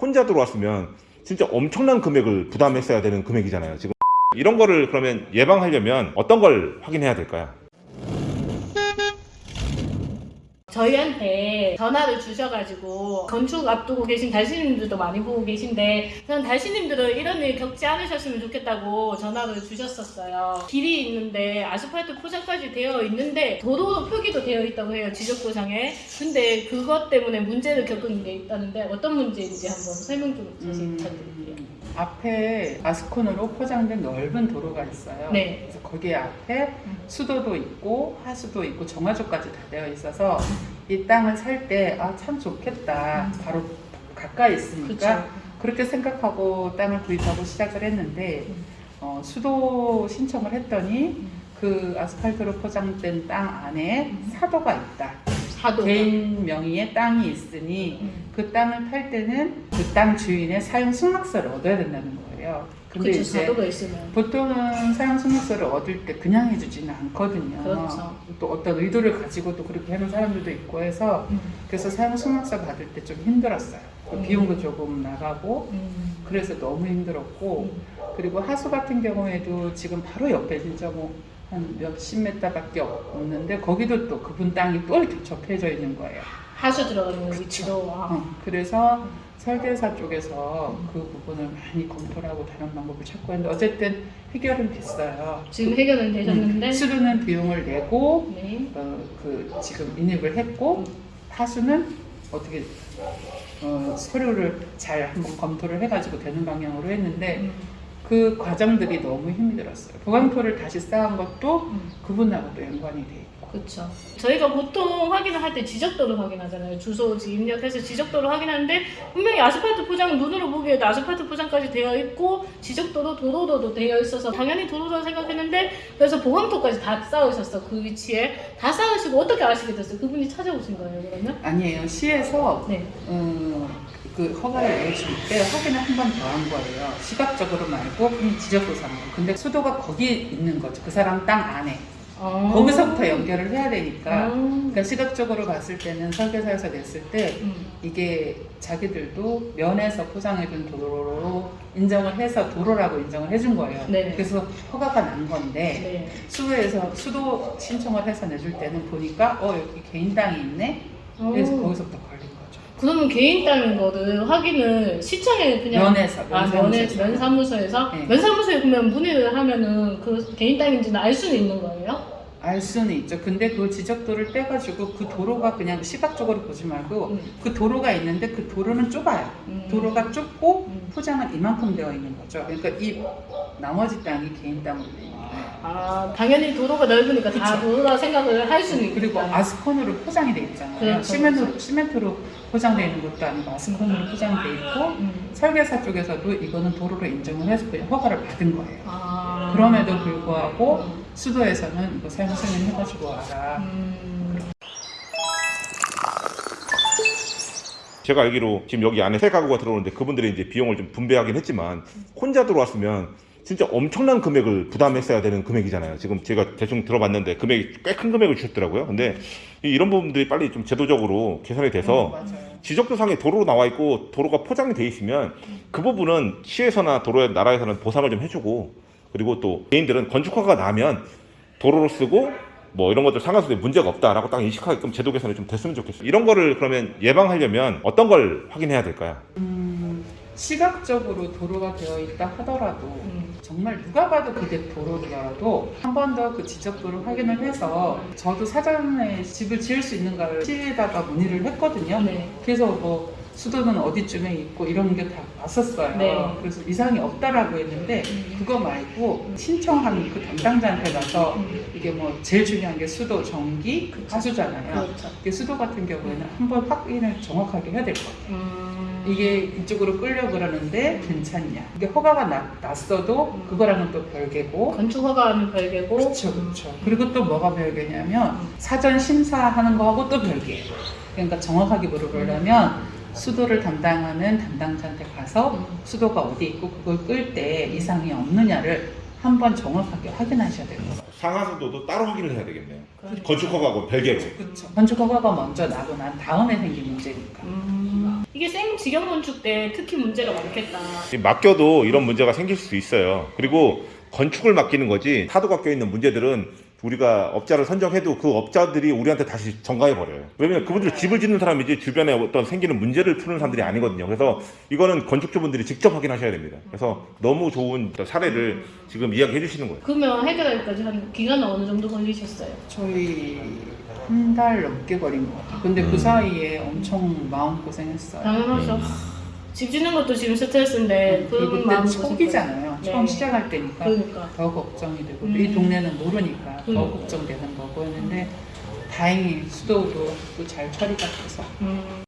혼자 들어왔으면 진짜 엄청난 금액을 부담했어야 되는 금액이잖아요. 지금 이런 거를 그러면 예방하려면 어떤 걸 확인해야 될까요? 저희한테 전화를 주셔가지고 건축 앞두고 계신 달신님들도 많이 보고 계신데 저는 달신님들은 이런 일 겪지 않으셨으면 좋겠다고 전화를 주셨었어요. 길이 있는데 아스팔트 포장까지 되어 있는데 도로 표기도 되어 있다고 해요 지적도상에. 근데 그것 때문에 문제를 겪은 게 있다는데 어떤 문제인지 한번 설명 좀 자세히 음, 부탁드릴게요. 앞에 아스콘으로 포장된 넓은 도로가 있어요. 네. 그래서 거기에 앞에 음. 수도도 있고 하수도 있고 정화조까지 다 되어 있어서 이 땅을 살 때 아 참 좋겠다. 음. 바로 가까이 있으니까 그렇죠. 그렇게 생각하고 땅을 구입하고 시작을 했는데 음. 어, 수도 신청을 했더니 음. 그 아스팔트로 포장된 땅 안에 음. 사도가 있다. 사도. 개인 명의의 땅이 있으니 음. 그 땅을 팔 때는 그 땅 주인의 사용 승낙서를 얻어야 된다는 거예요. 근데 그렇죠. 이제. 보통은 사용 승낙서를 얻을 때 그냥 해주지는 않거든요. 그렇죠. 또 어떤 의도를 가지고 또 그렇게 하는 사람들도 있고 해서 음. 그래서 사용 승낙서 받을 때 좀 힘들었어요. 그 음. 비용도 조금 나가고 음. 그래서 너무 힘들었고 그리고 하수 같은 경우에도 지금 바로 옆에 진짜 뭐 한 몇십 메타밖에 없는데 거기도 또 그분 땅이 또 이렇게 접해져 있는 거예요. 하수 들어가는 위치도 아, 어, 그래서 설계사 쪽에서 그 부분을 많이 검토를 하고 다른 방법을 찾고 했는데 어쨌든 해결은 됐어요. 지금 해결은 되셨는데 음, 수도는 비용을 내고 네. 어, 그 지금 인입을 했고 하수는 어떻게 어, 서류를 잘 한번 검토를 해가지고 되는 방향으로 했는데 음, 그 과정들이 너무 힘들었어요. 보강토를 다시 쌓은 것도 음, 그분하고 또 연관이 돼 있고. 그렇죠. 저희가 보통 확인을 할 때 지적도를 확인하잖아요. 주소지 입력해서 지적도를 확인하는데 분명히 아스팔트 포장은 눈으로 보기에도 아스팔트 포장까지 되어 있고 지적도도 도로도도 되어 있어서 당연히 도로라고 생각했는데 그래서 보강토까지 다 쌓으셨어 그 위치에 다 쌓으시고 어떻게 아시게 됐어요? 그분이 찾아오신 거예요 그러면? 아니에요. 시에서 네. 음, 그 허가를 내줄 때 확인을 한 번 더 한 거예요. 시각적으로 말고 지적도상으로. 근데 수도가 거기 있는 거죠. 그 사람 땅 안에. 아. 거기서부터 연결을 해야 되니까. 아. 그러니까 시각적으로 봤을 때는 설계사에서 냈을 때 음. 이게 자기들도 면에서 포장해준 도로로 인정을 해서 도로라고 인정을 해준 거예요. 네. 그래서 허가가 난 건데 네. 수도에서 수도 신청을 해서 내줄 때는 보니까 어 여기 개인 땅이 있네. 그래서 오. 거기서부터 걸린 거죠. 그러면 개인 땅인 거를 확인을 시청에 그냥 면에서 아, 면사무소에서. 면사무소에서? 네. 면사무소에 그러면 문의를 하면은 그 개인 땅인지는 알 수는 있는 거예요? 알 수는 있죠. 근데 그 지적도를 떼가지고 그 도로가 그냥 시각적으로 보지 말고 음. 그 도로가 있는데 그 도로는 좁아요. 음. 도로가 좁고 음. 포장은 이만큼 되어 있는 거죠. 그러니까 이 나머지 땅이 개인 땅으로 되어 있는 거예요. 아, 당연히 도로가 넓으니까 다 그쵸. 도로라 생각을 할 수는 있고. 그리고 아스콘으로 포장이 돼 있잖아요. 그렇죠, 시멘트로, 그렇죠. 시멘트로 포장되어 있는 것도 아니고 아스콘으로 포장돼 있고 음. 설계사 쪽에서도 이거는 도로로 인정을 해서 그냥 허가를 받은 거예요. 아. 그럼에도 불구하고 수도에서는 이거 사용 승인 해가지고 와라. 음. 제가 알기로 지금 여기 안에 세 가구가 들어오는데 그분들이 이제 비용을 좀 분배하긴 했지만 혼자 들어왔으면 진짜 엄청난 금액을 부담했어야 되는 금액이잖아요. 지금 제가 대충 들어봤는데 금액이 꽤 큰 금액을 주셨더라고요. 근데 이- 이런 부분들이 빨리 좀 제도적으로 개선이 돼서 음. 지적도상에 도로로 나와 있고 도로가 포장이 돼 있으면 그 부분은 시에서나 도로의 나라에서는 보상을 좀 해주고 그리고 또 개인들은 건축허가 나면 도로로 쓰고 뭐 이런 것들 상하수도에 문제가 없다라고 딱 인식하게끔 제도 개선이 좀 됐으면 좋겠어요. 이런 거를 그러면 예방하려면 어떤 걸 확인해야 될까요? 음, 시각적으로 도로가 되어 있다 하더라도 음. 정말 누가 봐도 그게 도로더라도 한 번 더 그 지적도를 확인을 해서 저도 사전에 집을 지을 수 있는가를 시에다가 문의를 했거든요. 네. 그래서 뭐 수도는 어디쯤에 있고 이런 게 다 왔었어요. 네. 그래서 이상이 없다라고 했는데 음. 그거 말고 신청한 그 담당자한테 가서 음. 이게 뭐 제일 중요한 게 수도, 전기, 그쵸. 하수잖아요. 그렇죠. 이게 수도 같은 경우에는 한 번 확인을 정확하게 해야 될 것 같아요. 음. 이게 이쪽으로 끌려 그러는데 괜찮냐? 이게 허가가 나, 났어도 음. 그거랑은 또 별개고. 건축 허가하면 별개고. 그렇죠, 그렇죠. 그리고 또 뭐가 별개냐면 음. 사전 심사하는 거하고 또 별개예요. 그러니까 정확하게 물어보려면 수도를 담당하는 담당자한테 가서 음. 수도가 어디 있고 그걸 끌 때 이상이 없느냐를 한번 정확하게 확인하셔야 돼요. 상하수도도 따로 확인을 해야 되겠네요. 그러니까. 건축허가하고 별개로. 그렇죠. 건축 허가가 먼저 나고 난 다음에 생긴 문제니까. 음, 이게 생지경 건축 때 특히 문제가 많겠다. 맡겨도 이런 문제가 생길 수 있어요. 그리고 건축을 맡기는 거지 사도가 껴있는 문제들은 우리가 업자를 선정해도 그 업자들이 우리한테 다시 전가해 버려요. 왜냐면 그분들 집을 짓는 사람이지 주변에 어떤 생기는 문제를 푸는 사람들이 아니거든요. 그래서 이거는 건축주분들이 직접 확인하셔야 됩니다. 그래서 너무 좋은 사례를 지금 이야기해 주시는 거예요. 그러면 해결하기까지 한 기간은 어느 정도 걸리셨어요? 저희 한 달 넘게 걸린 것 같아요. 근데 음. 그 사이에 엄청 마음 고생했어요. 당연하죠. 집 짓는 것도 지금 스트레스인데 그 그리고 마음 그때 초기잖아요. 네. 처음 시작할 때니까 그러니까. 더 걱정이 되고 음. 이 동네는 모르니까 더 음. 걱정되는 거고 했는데 다행히 수도도 또잘 처리가 돼서 음.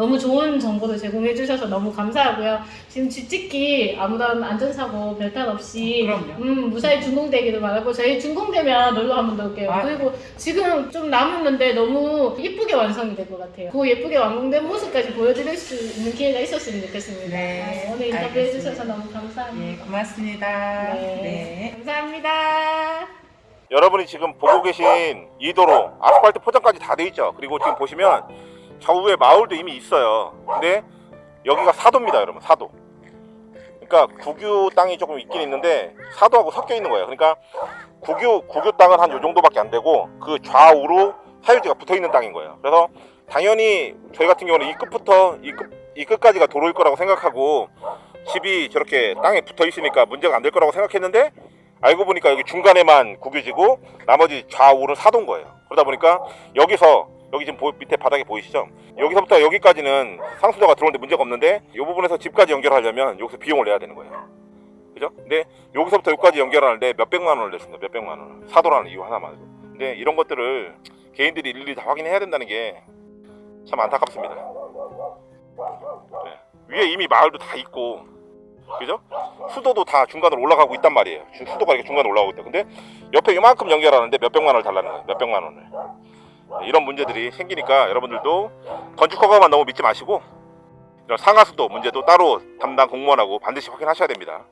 너무 좋은 정보를 제공해 주셔서 너무 감사하고요. 지금 집 짓기 아무런 안전사고 별탈 없이 그럼요. 음, 무사히 준공되기를 바라고 저희 준공되면 놀러 한번 놀게요. 아. 그리고 지금 좀 남았는데 너무 예쁘게 완성이 될 것 같아요. 그 예쁘게 완공된 모습까지 보여드릴 수 있는 기회가 있었으면 좋겠습니다. 네, 아, 오늘 인터뷰해 알겠습니다. 주셔서 너무 감사합니다. 예, 고맙습니다. 네. 네. 감사합니다. 여러분이 지금 보고 계신 이 도로 아스팔트 포장까지 다 돼 있죠. 그리고 지금 보시면 좌우에 마을도 이미 있어요. 근데 여기가 사도입니다, 여러분. 사도. 그러니까 국유 땅이 조금 있긴 있는데 사도하고 섞여 있는 거예요. 그러니까 국유 국유 땅은 한 요 정도밖에 안 되고 그 좌우로 사유지가 붙어 있는 땅인 거예요. 그래서 당연히 저희 같은 경우는 이 끝부터 이 끝, 이 끝까지가 도로일 거라고 생각하고 집이 저렇게 땅에 붙어 있으니까 문제가 안 될 거라고 생각했는데 알고 보니까 여기 중간에만 국유지고 나머지 좌우는 사도인 거예요. 그러다 보니까 여기서 여기 지금 보- 밑에 바닥에 보이시죠? 여기서부터 여기까지는 상수도가 들어오는데 문제가 없는데 이 부분에서 집까지 연결하려면 여기서 비용을 내야 되는 거예요. 그죠? 근데 여기서부터 여기까지 연결하는데 몇백만 원을 냈습니다. 몇백만 원. 사도라는 이유 하나만. 근데 이런 것들을 개인들이 일일이 다 확인해야 된다는 게 참 안타깝습니다. 네. 위에 이미 마을도 다 있고 그죠? 수도도 다 중간으로 올라가고 있단 말이에요. 주- 수도가 이렇게 중간으로 올라가고 있다. 근데 옆에 이만큼 연결하는데 몇백만 원을 달라는 거예요. 몇백만 원을. 네, 이런 문제들이 생기니까 여러분들도 건축 허가만 너무 믿지 마시고 이런 상하수도 문제도 따로 담당 공무원하고 반드시 확인하셔야 됩니다.